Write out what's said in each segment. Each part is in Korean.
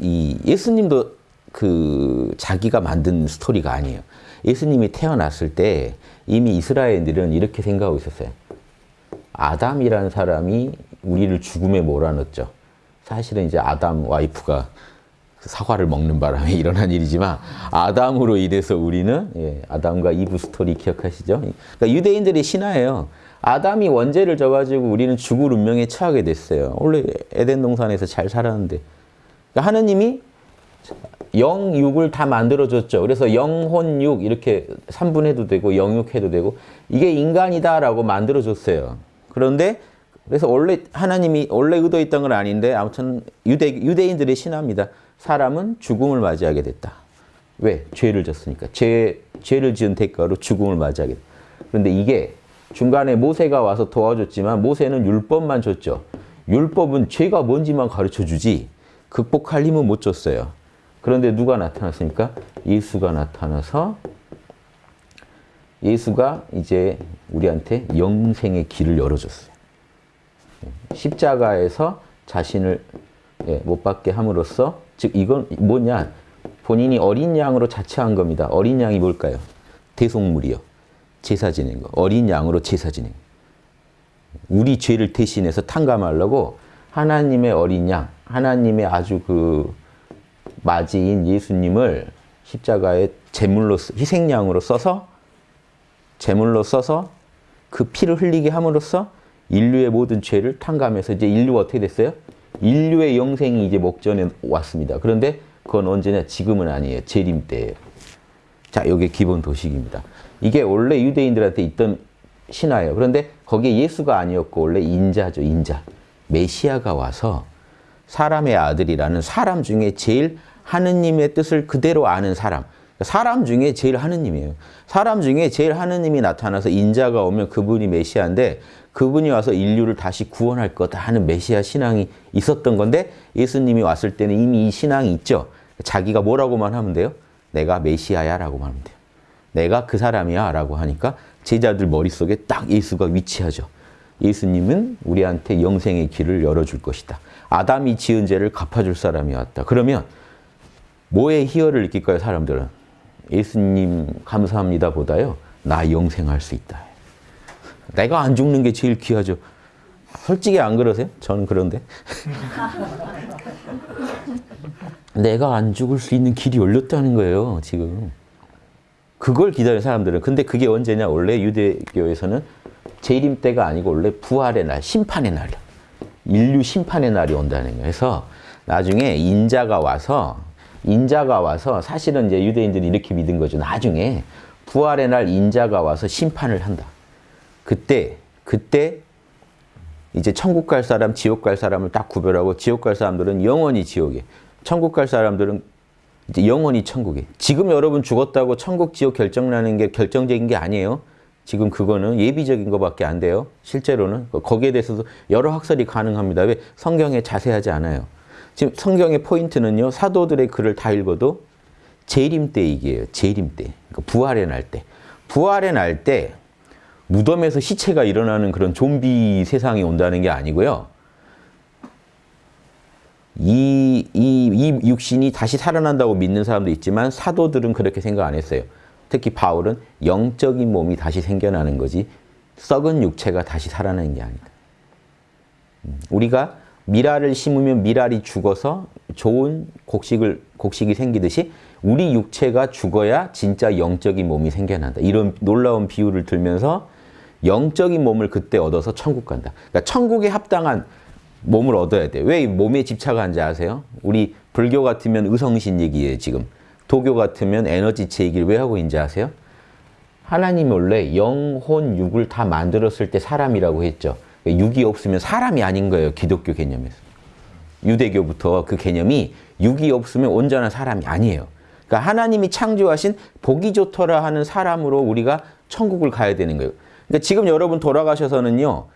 이 예수님도 그 자기가 만든 스토리가 아니에요. 예수님이 태어났을 때 이미 이스라엘들은 이렇게 생각하고 있었어요. 아담이라는 사람이 우리를 죽음에 몰아넣었죠. 사실은 이제 아담 와이프가 사과를 먹는 바람에 일어난 일이지만 아담으로 인해서 우리는 예, 아담과 이브 스토리 기억하시죠? 그러니까 유대인들의 신화예요. 아담이 원죄를 져가지고 우리는 죽을 운명에 처하게 됐어요. 원래 에덴 동산에서 잘 살았는데 그러니까 하느님이 영 육을 다 만들어줬죠. 그래서 영혼 육 이렇게 3분해도 되고 영육해도 되고 이게 인간이다라고 만들어줬어요. 그런데 그래서 원래 하나님이 원래 의도했던 건 아닌데 아무튼 유대, 유대인들의 신화입니다. 사람은 죽음을 맞이하게 됐다. 왜? 죄를 졌으니까. 죄, 죄를 지은 대가로 죽음을 맞이하게 됐다. 그런데 이게 중간에 모세가 와서 도와줬지만 모세는 율법만 줬죠. 율법은 죄가 뭔지만 가르쳐주지 극복할 힘은 못 줬어요. 그런데 누가 나타났습니까? 예수가 나타나서 예수가 이제 우리한테 영생의 길을 열어줬어요. 십자가에서 자신을 예, 못 받게 함으로써 즉 이건 뭐냐? 본인이 어린 양으로 자처한 겁니다. 어린 양이 뭘까요? 대속물이요. 제사 지낸 거. 어린 양으로 제사 지낸 거. 우리 죄를 대신해서 탕감하려고 하나님의 어린 양, 하나님의 아주 그 맞이인 예수님을 십자가에 제물로 희생양으로 써서 제물로 써서 그 피를 흘리게 함으로써 인류의 모든 죄를 탕감해서 이제 인류가 어떻게 됐어요? 인류의 영생이 이제 목전에 왔습니다. 그런데 그건 언제냐? 지금은 아니에요. 재림 때예요. 자, 이게 기본 도식입니다. 이게 원래 유대인들한테 있던 신화예요. 그런데 거기에 예수가 아니었고 원래 인자죠. 인자. 메시아가 와서 사람의 아들이라는 사람 중에 제일 하느님의 뜻을 그대로 아는 사람. 사람 중에 제일 하느님이에요. 사람 중에 제일 하느님이 나타나서 인자가 오면 그분이 메시아인데 그분이 와서 인류를 다시 구원할 거다 하는 메시아 신앙이 있었던 건데 예수님이 왔을 때는 이미 이 신앙이 있죠. 자기가 뭐라고만 하면 돼요? 내가 메시아야 라고만 하면 돼요. 내가 그 사람이야 라고 하니까 제자들 머릿속에 딱 예수가 위치하죠. 예수님은 우리한테 영생의 길을 열어줄 것이다. 아담이 지은 죄를 갚아줄 사람이 왔다. 그러면 뭐에 희열을 느낄까요, 사람들은? 예수님 감사합니다 보다요. 나 영생할 수 있다. 내가 안 죽는 게 제일 귀하죠. 솔직히 안 그러세요? 저는 그런데. 내가 안 죽을 수 있는 길이 열렸다는 거예요, 지금. 그걸 기다리는 사람들은. 근데 그게 언제냐? 원래 유대교에서는 재림 때가 아니고 원래 부활의 날, 심판의 날이야. 인류 심판의 날이 온다는 거예요. 그래서 나중에 인자가 와서 인자가 와서 사실은 이제 유대인들이 이렇게 믿은 거죠. 나중에 부활의 날 인자가 와서 심판을 한다. 그때 그때 이제 천국 갈 사람, 지옥 갈 사람을 딱 구별하고 지옥 갈 사람들은 영원히 지옥에, 천국 갈 사람들은 이제 영원히 천국에. 지금 여러분 죽었다고 천국, 지옥 결정나는 게 결정적인 게 아니에요. 지금 그거는 예비적인 것밖에 안 돼요. 실제로는 거기에 대해서도 여러 학설이 가능합니다. 왜 성경에 자세하지 않아요. 지금 성경의 포인트는요. 사도들의 글을 다 읽어도 재림 때 얘기예요. 재림 때. 그러니까 부활의 날 때. 부활의 날 때 무덤에서 시체가 일어나는 그런 좀비 세상이 온다는 게 아니고요. 이, 이, 이 육신이 다시 살아난다고 믿는 사람도 있지만 사도들은 그렇게 생각 안 했어요. 특히 바울은 영적인 몸이 다시 생겨나는 거지 썩은 육체가 다시 살아나는 게 아니다. 음, 우리가 미랄을 심으면 미랄이 죽어서 좋은 곡식을, 곡식이 생기듯이 우리 육체가 죽어야 진짜 영적인 몸이 생겨난다. 이런 놀라운 비유를 들면서 영적인 몸을 그때 얻어서 천국 간다. 그러니까 천국에 합당한 몸을 얻어야 돼. 왜 몸에 집착하는지 아세요? 우리 불교 같으면 의성신 얘기예요, 지금. 도교 같으면 에너지체 얘기를 왜 하고 있는지 아세요? 하나님이 원래 영혼, 육을 다 만들었을 때 사람이라고 했죠. 육이 없으면 사람이 아닌 거예요. 기독교 개념에서. 유대교부터 그 개념이 육이 없으면 온전한 사람이 아니에요. 그러니까 하나님이 창조하신 보기 좋더라 하는 사람으로 우리가 천국을 가야 되는 거예요. 그러니까 지금 여러분 돌아가셔서는요.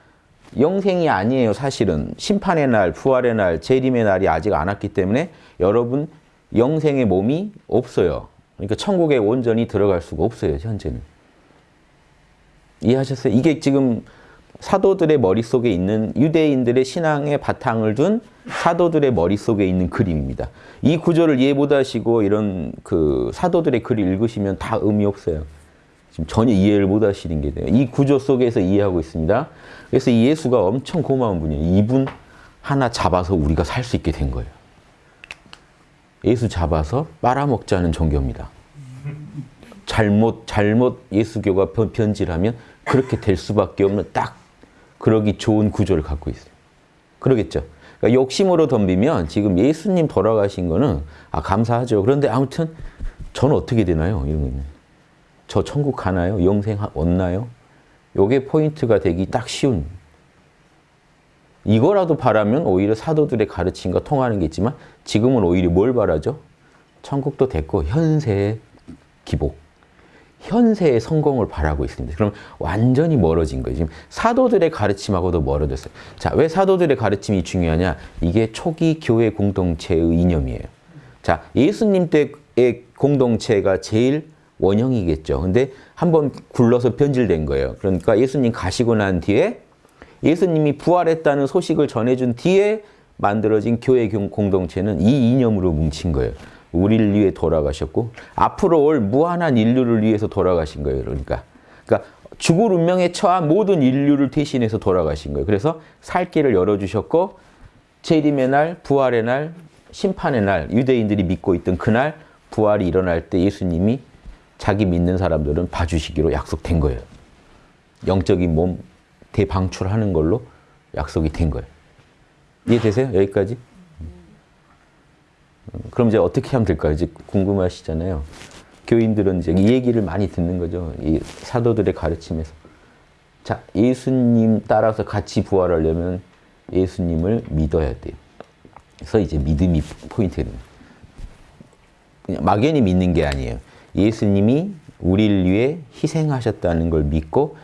영생이 아니에요. 사실은. 심판의 날, 부활의 날, 재림의 날이 아직 안 왔기 때문에 여러분 영생의 몸이 없어요. 그러니까 천국에 온전히 들어갈 수가 없어요. 현재는. 이해하셨어요? 이게 지금 사도들의 머릿속에 있는 유대인들의 신앙의 바탕을 둔 사도들의 머릿속에 있는 그림입니다. 이 구조를 이해 못하시고 이런 그 사도들의 글을 읽으시면 다 의미 없어요. 지금 전혀 이해를 못 하시는 게 돼요. 이 구조 속에서 이해하고 있습니다. 그래서 이 예수가 엄청 고마운 분이에요. 이분 하나 잡아서 우리가 살 수 있게 된 거예요. 예수 잡아서 빨아먹자는 종교입니다. 잘못 잘못 예수교가 변- 변질하면 그렇게 될 수밖에 없는 딱 그러기 좋은 구조를 갖고 있어요. 그러겠죠. 그러니까 욕심으로 덤비면 지금 예수님 돌아가신 거는 아 감사하죠. 그런데 아무튼 저는 어떻게 되나요? 이런 거는 저 천국 가나요? 영생 하- 얻나요? 요게 포인트가 되기 딱 쉬운 이거라도 바라면 오히려 사도들의 가르침과 통하는 게 있지만 지금은 오히려 뭘 바라죠? 천국도 됐고 현세의 기복, 현세의 성공을 바라고 있습니다. 그럼 완전히 멀어진 거예요. 지금 사도들의 가르침하고도 멀어졌어요. 자, 왜 사도들의 가르침이 중요하냐? 이게 초기 교회 공동체의 이념이에요. 자, 예수님 때의 공동체가 제일 원형이겠죠. 근데 한번 굴러서 변질된 거예요. 그러니까 예수님 가시고 난 뒤에 예수님이 부활했다는 소식을 전해준 뒤에 만들어진 교회 공- 공동체는 이 이념으로 뭉친 거예요. 우리를 위해 돌아가셨고 앞으로 올 무한한 인류를 위해서 돌아가신 거예요. 그러니까 그러니까 죽을 운명에 처한 모든 인류를 대신해서 돌아가신 거예요. 그래서 살 길을 열어주셨고 재림의 날, 부활의 날, 심판의 날, 유대인들이 믿고 있던 그날 부활이 일어날 때 예수님이 자기 믿는 사람들은 봐주시기로 약속된 거예요. 영적인 몸 대방출하는 걸로 약속이 된 거예요. 이해되세요? 여기까지? 음, 그럼 이제 어떻게 하면 될까요? 이제 궁금하시잖아요. 교인들은 이제 이 얘기를 많이 듣는 거죠. 이 사도들의 가르침에서. 자, 예수님 따라서 같이 부활하려면 예수님을 믿어야 돼요. 그래서 이제 믿음이. 그냥 막연히 믿는 게 아니에요. 예수님이 우리를 위해 희생하셨다는 걸 믿고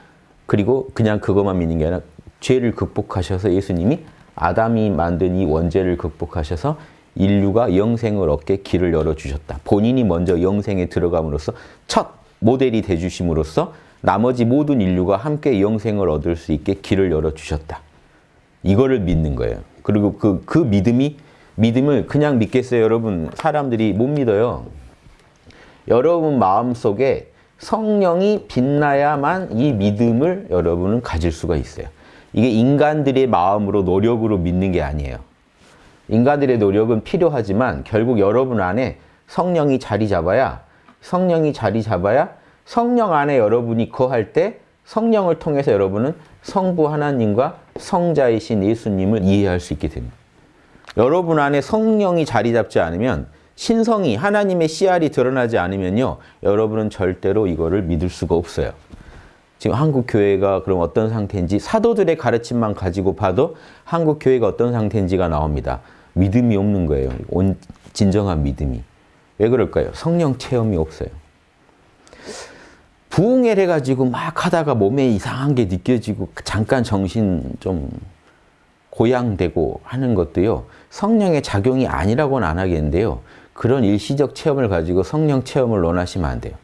그리고 그냥 그것만 믿는 게 아니라 죄를 극복하셔서 예수님이 아담이 만든 이 원죄를 극복하셔서 인류가 영생을 얻게 길을 열어주셨다. 본인이 먼저 영생에 들어감으로써 첫 모델이 돼주심으로써 나머지 모든 인류가 함께 영생을 얻을 수 있게 길을 열어주셨다. 이거를 믿는 거예요. 그리고 그, 그 믿음이, 믿음을 그냥 믿겠어요, 여러분? 사람들이 못 믿어요. 여러분 마음속에 성령이 빛나야만 이 믿음을 여러분은 가질 수가 있어요. 이게 인간들의 마음으로 노력으로 믿는 게 아니에요. 인간들의 노력은 필요하지만 결국 여러분 안에 성령이 자리 잡아야 성령이 자리 잡아야 성령 안에 여러분이 거할 때 성령을 통해서 여러분은 성부 하나님과 성자이신 예수님을 이해할 수 있게 됩니다. 여러분 안에 성령이 자리 잡지 않으면 신성이 하나님의 씨알이 드러나지 않으면요. 여러분은 절대로 이거를 믿을 수가 없어요. 지금 한국 교회가 그럼 어떤 상태인지 사도들의 가르침만 가지고 봐도 한국 교회가 어떤 상태인지가 나옵니다. 믿음이 없는 거예요. 온 진정한 믿음이. 왜 그럴까요? 성령 체험이 없어요. 부흥회를 해가지고 막 하다가 몸에 이상한 게 느껴지고 잠깐 정신 좀 고양되고 하는 것도요. 성령의 작용이 아니라고는 안 하겠는데요. 그런 일시적 체험을 가지고 성령 체험을 논하시면 안 돼요.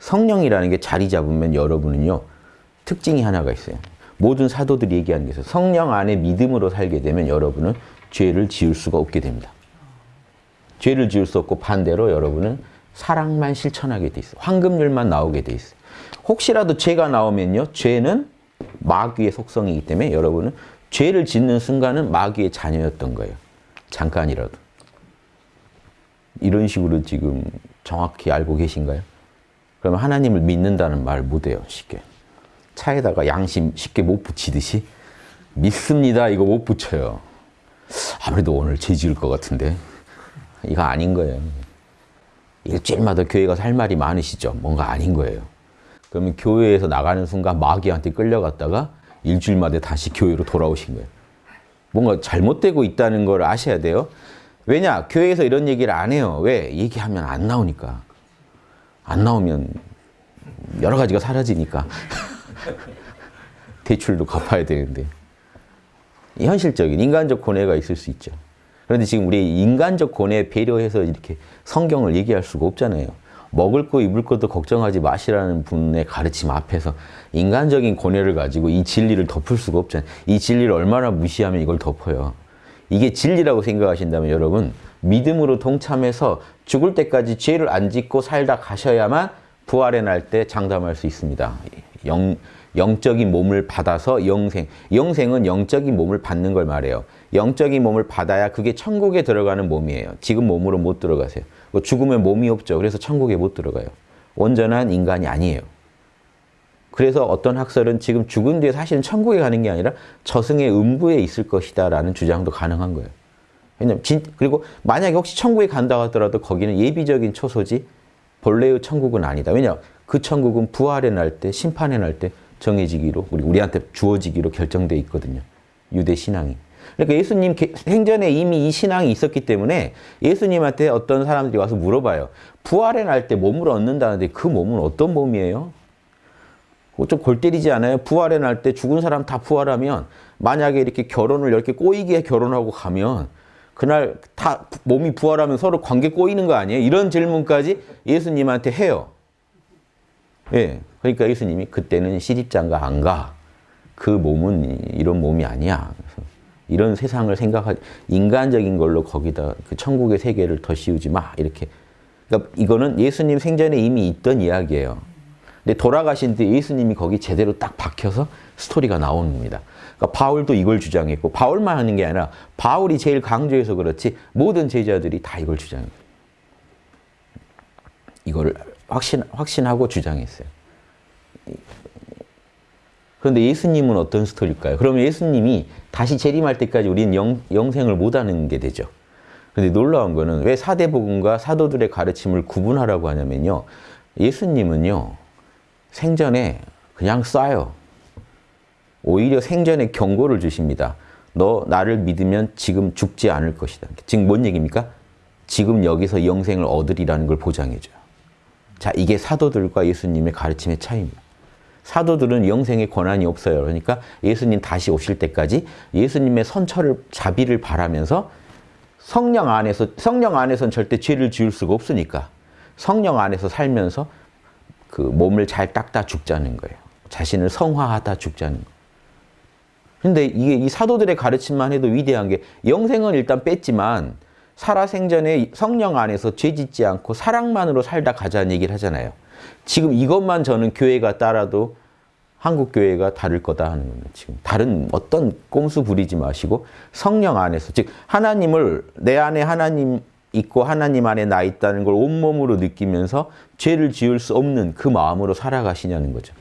성령이라는 게 자리 잡으면 여러분은요. 특징이 하나가 있어요. 모든 사도들이 얘기하는 게 있어요. 성령 안에 믿음으로 살게 되면 여러분은 죄를 지을 수가 없게 됩니다. 죄를 지을 수 없고 반대로 여러분은 사랑만 실천하게 돼 있어요. 황금률만 나오게 돼 있어요. 혹시라도 죄가 나오면요. 죄는 마귀의 속성이기 때문에 여러분은 죄를 짓는 순간은 마귀의 자녀였던 거예요. 잠깐이라도. 이런 식으로 지금 정확히 알고 계신가요? 그러면 하나님을 믿는다는 말 못해요. 쉽게. 차에다가 양심 쉽게 못 붙이듯이 믿습니다. 이거 못 붙여요. 아무래도 오늘 죄 지을 것 같은데. 이거 아닌 거예요. 일주일마다 교회 가서 할 말이 많으시죠? 뭔가 아닌 거예요. 그러면 교회에서 나가는 순간 마귀한테 끌려갔다가 일주일마다 다시 교회로 돌아오신 거예요. 뭔가 잘못되고 있다는 걸 아셔야 돼요. 왜냐? 교회에서 이런 얘기를 안 해요. 왜? 얘기하면 안 나오니까. 안 나오면 여러 가지가 사라지니까. 대출도 갚아야 되는데. 현실적인 인간적 고뇌가 있을 수 있죠. 그런데 지금 우리 인간적 고뇌 배려해서 이렇게 성경을 얘기할 수가 없잖아요. 먹을 거 입을 것도 걱정하지 마시라는 분의 가르침 앞에서 인간적인 고뇌를 가지고 이 진리를 덮을 수가 없잖아요. 이 진리를 얼마나 무시하면 이걸 덮어요. 이게 진리라고 생각하신다면 여러분 믿음으로 동참해서 죽을 때까지 죄를 안 짓고 살다 가셔야만 부활해 날때 장담할 수 있습니다. 영, 영적인 몸을 받아서 영생. 영생은 영적인 몸을 받는 걸 말해요. 영적인 몸을 받아야 그게 천국에 들어가는 몸이에요. 지금 몸으로 못 들어가세요. 뭐 죽으면 몸이 없죠. 그래서 천국에 못 들어가요. 온전한 인간이 아니에요. 그래서 어떤 학설은 지금 죽은 뒤에 사실은 천국에 가는 게 아니라 저승의 음부에 있을 것이다 라는 주장도 가능한 거예요. 왜냐면 진, 그리고 만약에 혹시 천국에 간다 하더라도 거기는 예비적인 초소지 본래의 천국은 아니다. 왜냐 그 천국은 부활에 날 때, 심판에 날때 정해지기로 우리 우리한테 주어지기로 결정돼 있거든요. 유대 신앙이. 그러니까 예수님 생전에 이미 이 신앙이 있었기 때문에 예수님한테 어떤 사람들이 와서 물어봐요. 부활에 날때 몸을 얻는다는데 그 몸은 어떤 몸이에요? 좀 골 때리지 않아요? 부활에 날때 죽은 사람 다 부활하면 만약에 이렇게 결혼을 이렇게 꼬이게 결혼하고 가면 그날 다 몸이 부활하면 서로 관계 꼬이는 거 아니에요? 이런 질문까지 예수님한테 해요. 예. 그러니까 예수님이 그때는 시집장가 안 가. 그 몸은 이런 몸이 아니야. 이런 세상을 생각하 인간적인 걸로 거기다 그 천국의 세계를 더 씌우지 마. 이렇게. 그러니까 이거는 예수님 생전에 이미 있던 이야기예요. 근데 돌아가신 뒤 예수님이 거기 제대로 딱 박혀서 스토리가 나오는 겁니다. 그러니까 바울도 이걸 주장했고 바울만 하는 게 아니라 바울이 제일 강조해서 그렇지 모든 제자들이 다 이걸 주장해요. 이걸 확신, 확신하고 주장했어요. 그런데 예수님은 어떤 스토리일까요? 그러면 예수님이 다시 재림할 때까지 우리는 영, 영생을 못하는 게 되죠. 그런데 놀라운 거는 왜 사대복음과 사도들의 가르침을 구분하라고 하냐면요. 예수님은요. 생전에 그냥 쏴요. 오히려 생전에 경고를 주십니다. 너 나를 믿으면 지금 죽지 않을 것이다. 지금 뭔 얘기입니까? 지금 여기서 영생을 얻으리라는 걸 보장해줘요. 자, 이게 사도들과 예수님의 가르침의 차이입니다. 사도들은 영생의 권한이 없어요. 그러니까 예수님 다시 오실 때까지 예수님의 선처를 자비를 바라면서 성령 안에서 성령 안에서는 절대 죄를 지을 수가 없으니까 성령 안에서 살면서 그 몸을 잘 닦다 죽자는 거예요. 자신을 성화하다 죽자는 거예요. 근데 이게 이 사도들의 가르침만 해도 위대한 게 영생은 일단 뺐지만 살아생전에 성령 안에서 죄 짓지 않고 사랑만으로 살다 가자는 얘기를 하잖아요. 지금 이것만 저는 교회가 따라도 한국 교회가 다를 거다 하는 겁니다. 지금 다른 어떤 꼼수 부리지 마시고 성령 안에서 즉 하나님을 내 안에 하나님 있고 하나님 안에 나 있다는 걸 온몸으로 느끼면서 죄를 지을 수 없는 그 마음으로 살아가시냐는 거죠.